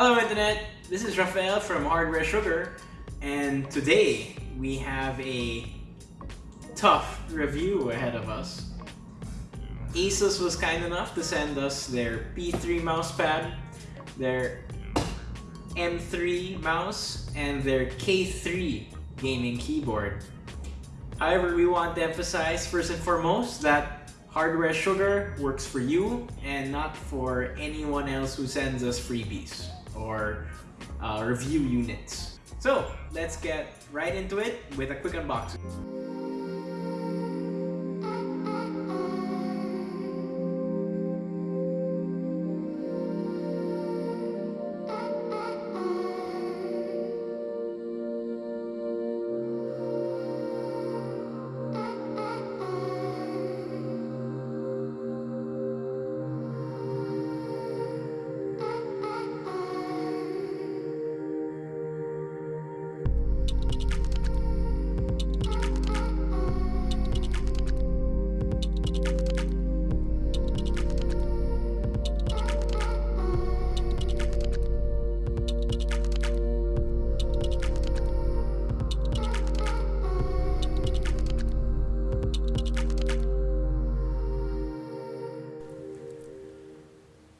Hello Internet, this is Rafael from Hardware Sugar and today we have a tough review ahead of us. Asus was kind enough to send us their P3 mousepad, their M3 mouse, and their K3 gaming keyboard. However, we want to emphasize first and foremost that Hardware Sugar works for you and not for anyone else who sends us freebies or uh, review units. So let's get right into it with a quick unboxing.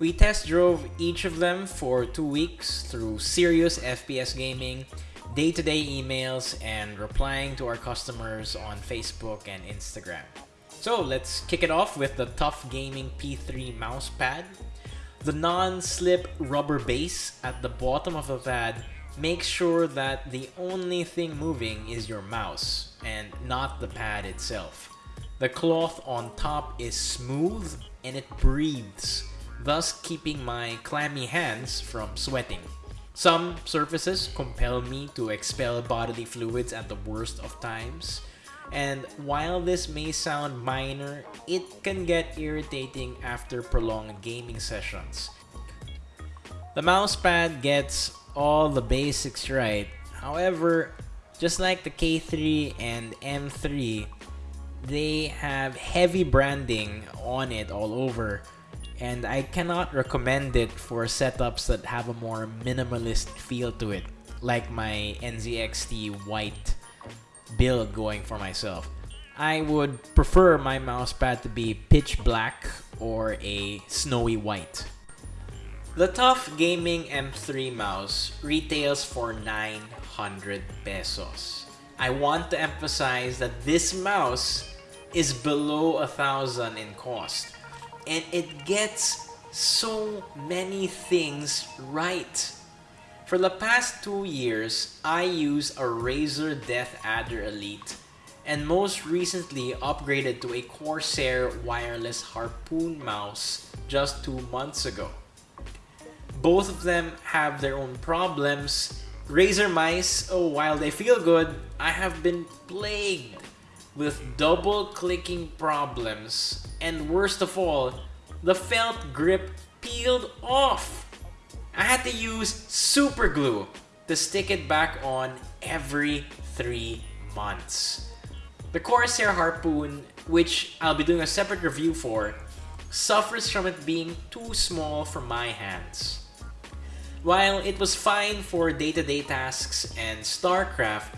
We test drove each of them for two weeks through serious FPS gaming, day-to-day -day emails, and replying to our customers on Facebook and Instagram. So let's kick it off with the TUF Gaming P3 mousepad. The non-slip rubber base at the bottom of the pad makes sure that the only thing moving is your mouse and not the pad itself. The cloth on top is smooth and it breathes thus keeping my clammy hands from sweating. Some surfaces compel me to expel bodily fluids at the worst of times, and while this may sound minor, it can get irritating after prolonged gaming sessions. The mousepad gets all the basics right, however, just like the K3 and M3, they have heavy branding on it all over, and I cannot recommend it for setups that have a more minimalist feel to it, like my NZXT white build going for myself. I would prefer my mousepad to be pitch black or a snowy white. The TUF Gaming M3 mouse retails for 900 pesos. I want to emphasize that this mouse is below a thousand in cost and it gets so many things right. For the past two years, I use a Razer DeathAdder Elite and most recently upgraded to a Corsair wireless Harpoon mouse just two months ago. Both of them have their own problems. Razer mice, oh, while they feel good, I have been plagued with double clicking problems and worst of all, the felt grip peeled off. I had to use super glue to stick it back on every three months. The Corsair Harpoon, which I'll be doing a separate review for, suffers from it being too small for my hands. While it was fine for day-to-day -day tasks and StarCraft,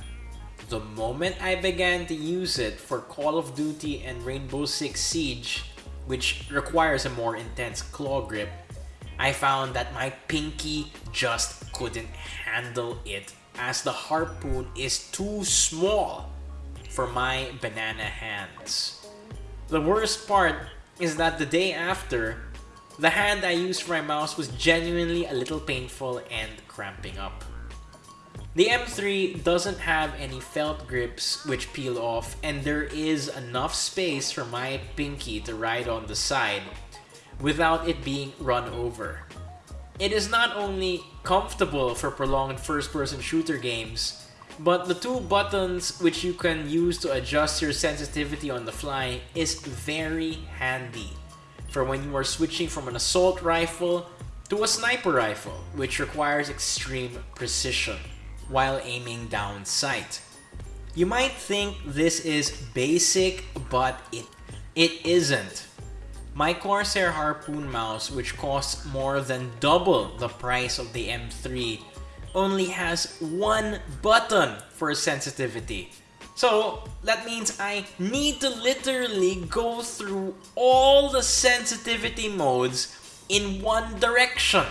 the moment I began to use it for Call of Duty and Rainbow Six Siege, which requires a more intense claw grip, I found that my pinky just couldn't handle it as the harpoon is too small for my banana hands. The worst part is that the day after, the hand I used for my mouse was genuinely a little painful and cramping up. The M3 doesn't have any felt grips which peel off and there is enough space for my pinky to ride on the side without it being run over. It is not only comfortable for prolonged first-person shooter games, but the two buttons which you can use to adjust your sensitivity on the fly is very handy for when you are switching from an assault rifle to a sniper rifle, which requires extreme precision while aiming down sight. You might think this is basic, but it, it isn't. My Corsair Harpoon mouse, which costs more than double the price of the M3, only has one button for sensitivity. So that means I need to literally go through all the sensitivity modes in one direction.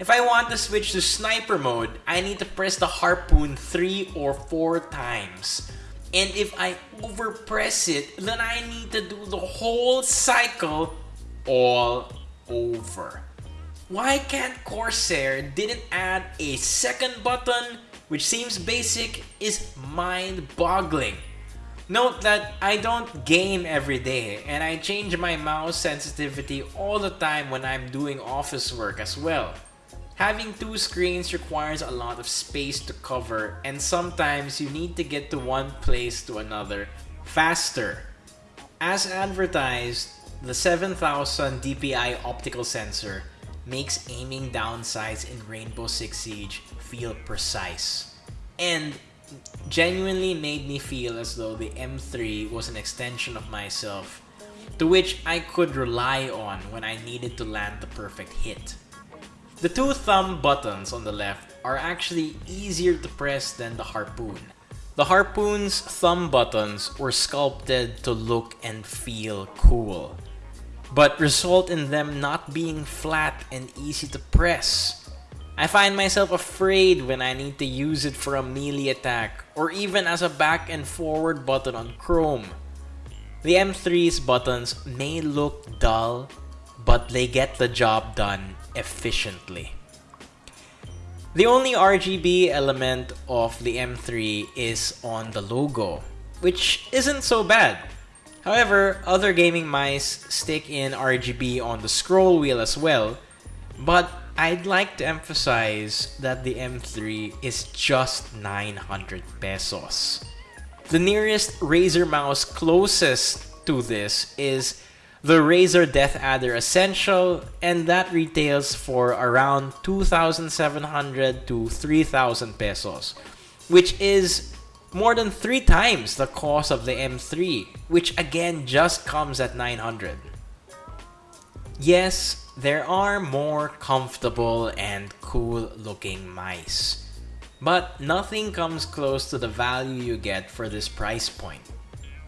If I want to switch to sniper mode, I need to press the harpoon 3 or 4 times. And if I overpress it, then I need to do the whole cycle all over. Why can't Corsair didn't add a second button which seems basic is mind-boggling. Note that I don't game every day and I change my mouse sensitivity all the time when I'm doing office work as well. Having two screens requires a lot of space to cover and sometimes you need to get to one place to another faster. As advertised, the 7000 DPI optical sensor makes aiming down sights in Rainbow Six Siege feel precise. And genuinely made me feel as though the M3 was an extension of myself to which I could rely on when I needed to land the perfect hit. The two thumb buttons on the left are actually easier to press than the harpoon. The harpoon's thumb buttons were sculpted to look and feel cool, but result in them not being flat and easy to press. I find myself afraid when I need to use it for a melee attack or even as a back and forward button on Chrome. The M3's buttons may look dull, but they get the job done efficiently. The only RGB element of the M3 is on the logo, which isn't so bad. However, other gaming mice stick in RGB on the scroll wheel as well, but I'd like to emphasize that the M3 is just 900 pesos. The nearest Razer mouse closest to this is the Razer DeathAdder Essential, and that retails for around 2,700 to 3,000 pesos, which is more than three times the cost of the M3, which again just comes at 900. Yes, there are more comfortable and cool looking mice, but nothing comes close to the value you get for this price point.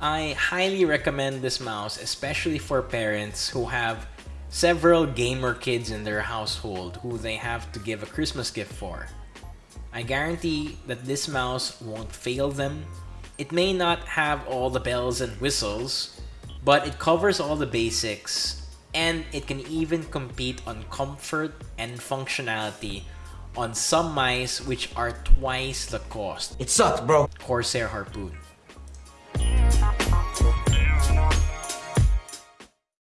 I highly recommend this mouse, especially for parents who have several gamer kids in their household who they have to give a Christmas gift for. I guarantee that this mouse won't fail them. It may not have all the bells and whistles, but it covers all the basics and it can even compete on comfort and functionality on some mice which are twice the cost. It sucks, bro. Corsair Harpoon.